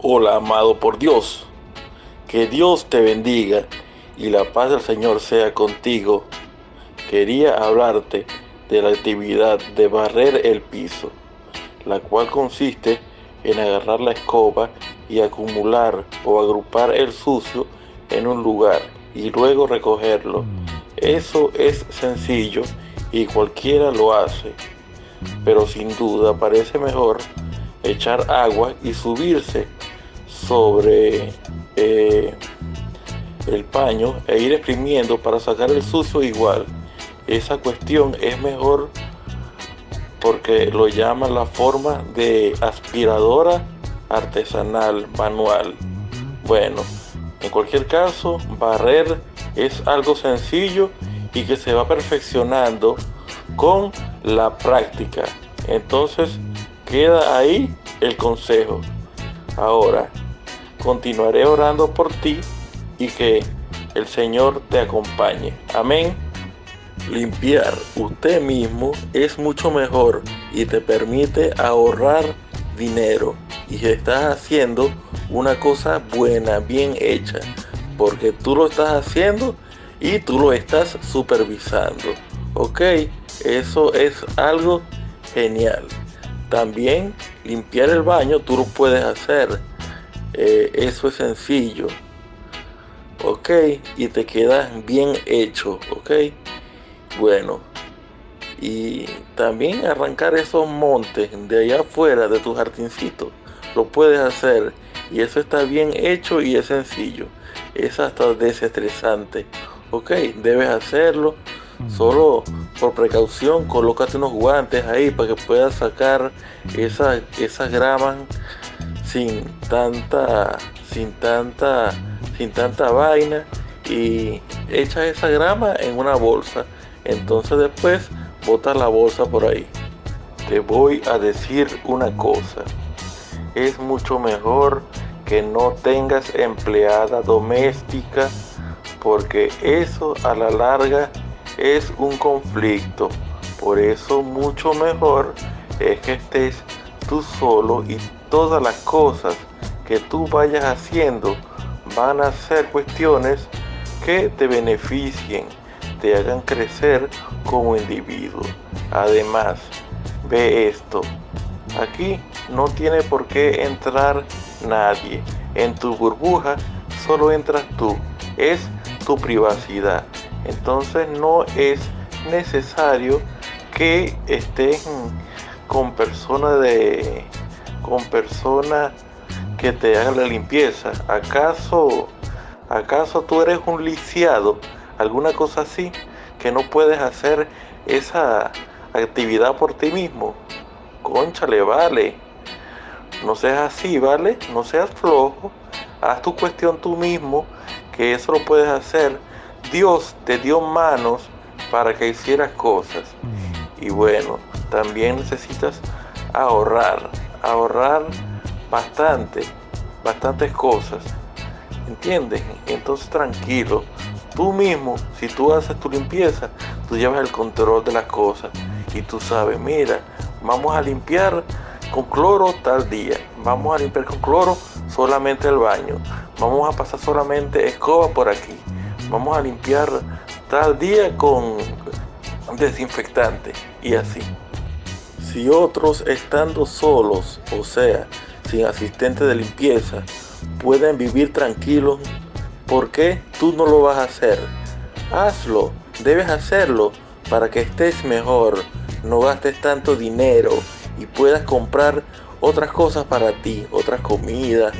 Hola, amado por Dios. Que Dios te bendiga y la paz del Señor sea contigo. Quería hablarte de la actividad de barrer el piso, la cual consiste en agarrar la escoba y acumular o agrupar el sucio en un lugar y luego recogerlo. Eso es sencillo y cualquiera lo hace, pero sin duda parece mejor echar agua y subirse sobre eh, el paño e ir exprimiendo para sacar el sucio igual. Esa cuestión es mejor porque lo llaman la forma de aspiradora artesanal manual. Bueno, en cualquier caso, barrer es algo sencillo y que se va perfeccionando con la práctica. Entonces, queda ahí el consejo. Ahora, continuaré orando por ti y que el Señor te acompañe. Amén. Limpiar usted mismo es mucho mejor y te permite ahorrar dinero y estás haciendo una cosa buena, bien hecha, porque tú lo estás haciendo y tú lo estás supervisando. Ok, eso es algo genial. También limpiar el baño tú lo puedes hacer eh, eso es sencillo. Ok, y te queda bien hecho. Ok, bueno. Y también arrancar esos montes de allá afuera de tu jardincito. Lo puedes hacer. Y eso está bien hecho y es sencillo. Es hasta desestresante. Ok, debes hacerlo. Solo por precaución, colócate unos guantes ahí para que puedas sacar esas, esas gramas sin tanta, sin tanta, sin tanta vaina y echa esa grama en una bolsa. Entonces después bota la bolsa por ahí. Te voy a decir una cosa. Es mucho mejor que no tengas empleada doméstica porque eso a la larga es un conflicto. Por eso mucho mejor es que estés tú solo y todas las cosas que tú vayas haciendo van a ser cuestiones que te beneficien, te hagan crecer como individuo. Además, ve esto. Aquí no tiene por qué entrar nadie. En tu burbuja solo entras tú. Es tu privacidad. Entonces no es necesario que estés con personas de con personas que te hagan la limpieza. ¿Acaso, acaso tú eres un lisiado? ¿Alguna cosa así? Que no puedes hacer esa actividad por ti mismo. Conchale, vale. No seas así, ¿vale? No seas flojo. Haz tu cuestión tú mismo, que eso lo puedes hacer. Dios te dio manos para que hicieras cosas. Mm. Y bueno, también necesitas ahorrar ahorrar bastante, bastantes cosas. ¿Entiendes? Entonces tranquilo. Tú mismo, si tú haces tu limpieza, tú llevas el control de las cosas. Y tú sabes, mira, vamos a limpiar con cloro tal día. Vamos a limpiar con cloro solamente el baño. Vamos a pasar solamente escoba por aquí. Vamos a limpiar tal día con desinfectante. Y así. Si otros estando solos, o sea, sin asistente de limpieza, pueden vivir tranquilos, ¿por qué tú no lo vas a hacer? Hazlo, debes hacerlo para que estés mejor, no gastes tanto dinero y puedas comprar otras cosas para ti, otras comidas,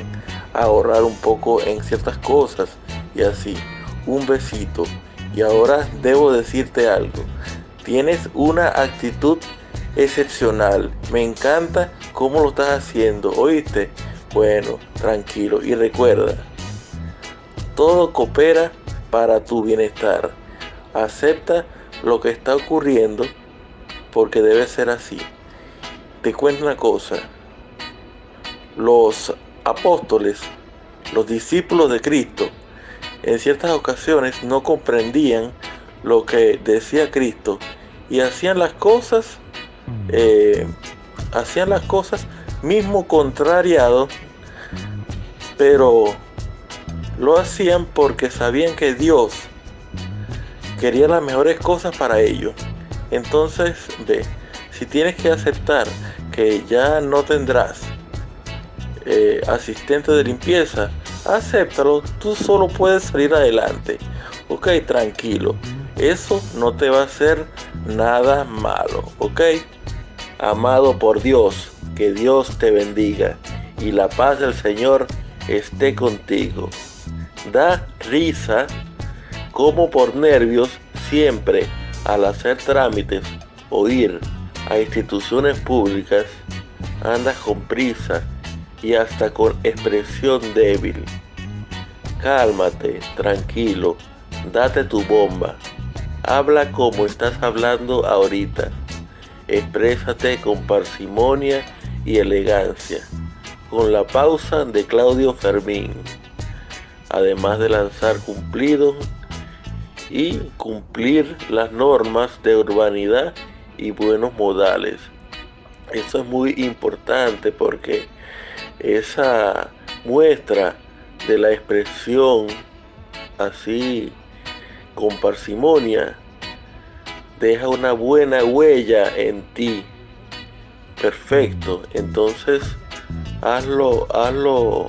ahorrar un poco en ciertas cosas y así. Un besito. Y ahora debo decirte algo. Tienes una actitud excepcional. Me encanta cómo lo estás haciendo, ¿oíste? Bueno, tranquilo y recuerda, todo coopera para tu bienestar. Acepta lo que está ocurriendo porque debe ser así. Te cuento una cosa. Los apóstoles, los discípulos de Cristo, en ciertas ocasiones no comprendían lo que decía Cristo y hacían las cosas eh, hacían las cosas mismo contrariado Pero lo hacían porque sabían que Dios quería las mejores cosas para ellos. Entonces, ve, si tienes que aceptar que ya no tendrás eh, asistente de limpieza, acéptalo, tú solo puedes salir adelante. Ok, tranquilo, eso no te va a hacer nada malo, ok. Amado por Dios, que Dios te bendiga y la paz del Señor esté contigo. Da risa como por nervios siempre al hacer trámites o ir a instituciones públicas, andas con prisa y hasta con expresión débil. Cálmate, tranquilo, date tu bomba. Habla como estás hablando ahorita. Exprésate con parsimonia y elegancia, con la pausa de Claudio Fermín, además de lanzar cumplidos y cumplir las normas de urbanidad y buenos modales. Eso es muy importante porque esa muestra de la expresión así con parsimonia deja una buena huella en ti. Perfecto. Entonces hazlo, hazlo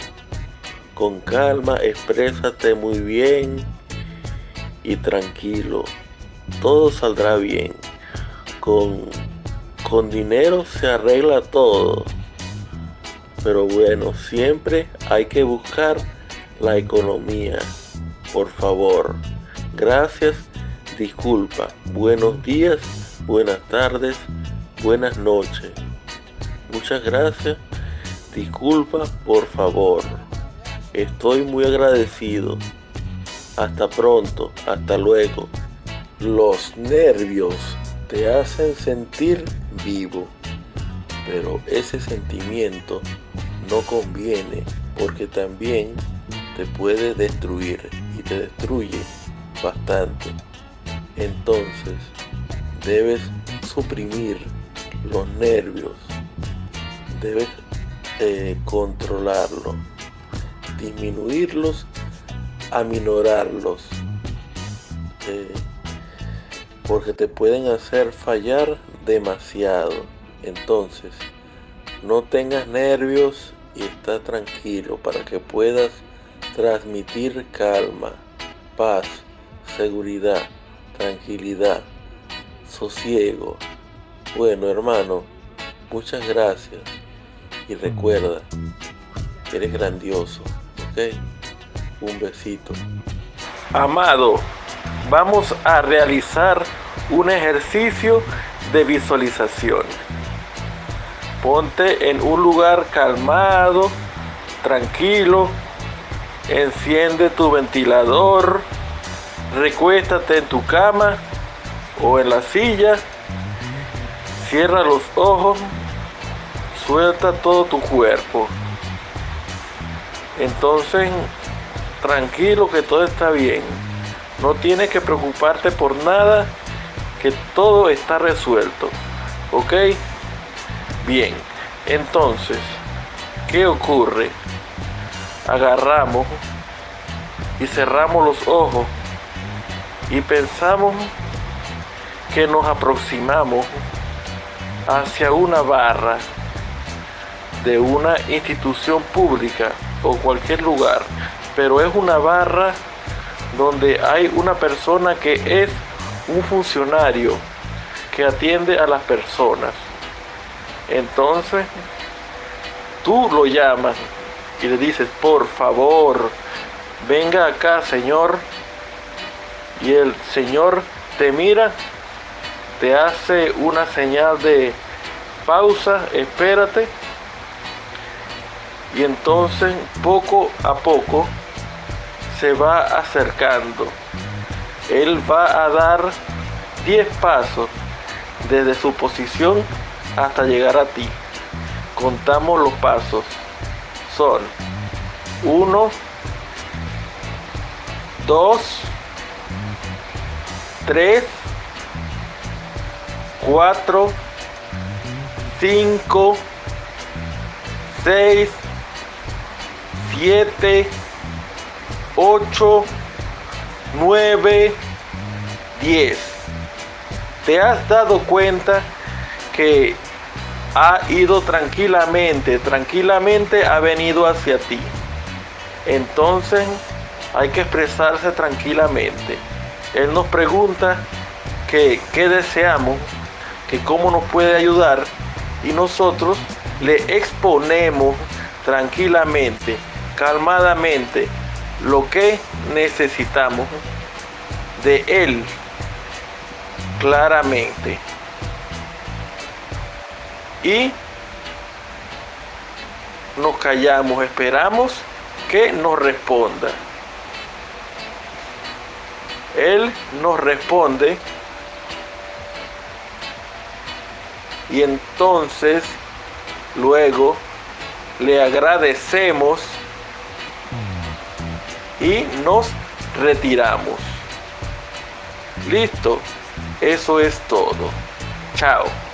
con calma, exprésate muy bien y tranquilo. Todo saldrá bien. Con, con dinero se arregla todo. Pero bueno, siempre hay que buscar la economía. Por favor. Gracias. Disculpa. Buenos días. Buenas tardes. Buenas noches. Muchas gracias. Disculpa, por favor. Estoy muy agradecido. Hasta pronto. Hasta luego. Los nervios te hacen sentir vivo pero ese sentimiento no conviene porque también te puede destruir y te destruye bastante. Entonces debes suprimir los nervios, debes eh, controlarlos, disminuirlos, aminorarlos, eh, porque te pueden hacer fallar demasiado. Entonces, no tengas nervios y está tranquilo para que puedas transmitir calma, paz, seguridad, tranquilidad, sosiego. Bueno, hermano, muchas gracias y recuerda, eres grandioso, ¿ok? Un besito. Amado, vamos a realizar un ejercicio de visualización. Ponte en un lugar calmado, tranquilo. Enciende tu ventilador. Recuéstate en tu cama o en la silla. Cierra los ojos. Suelta todo tu cuerpo. Entonces, tranquilo que todo está bien. No tienes que preocuparte por nada, que todo está resuelto. ¿Ok? Bien, entonces, ¿qué ocurre? Agarramos y cerramos los ojos y pensamos que nos aproximamos hacia una barra de una institución pública o cualquier lugar, pero es una barra donde hay una persona que es un funcionario que atiende a las personas. Entonces, tú lo llamas y le dices, por favor, venga acá, Señor. Y el Señor te mira, te hace una señal de pausa, espérate. Y entonces, poco a poco, se va acercando. Él va a dar 10 pasos desde su posición hasta llegar a ti. Contamos los pasos. Son 1, 2, 3, 4, 5, 6, 7, 8, 9, 10. ¿Te has dado cuenta que ha ido tranquilamente, tranquilamente ha venido hacia ti? Entonces hay que expresarse tranquilamente. Él nos pregunta qué deseamos, que cómo nos puede ayudar y nosotros le exponemos tranquilamente, calmadamente lo que necesitamos de Él claramente. Y nos callamos, esperamos que nos responda. Él nos responde y entonces luego le agradecemos y nos retiramos. Listo, eso es todo. Chao.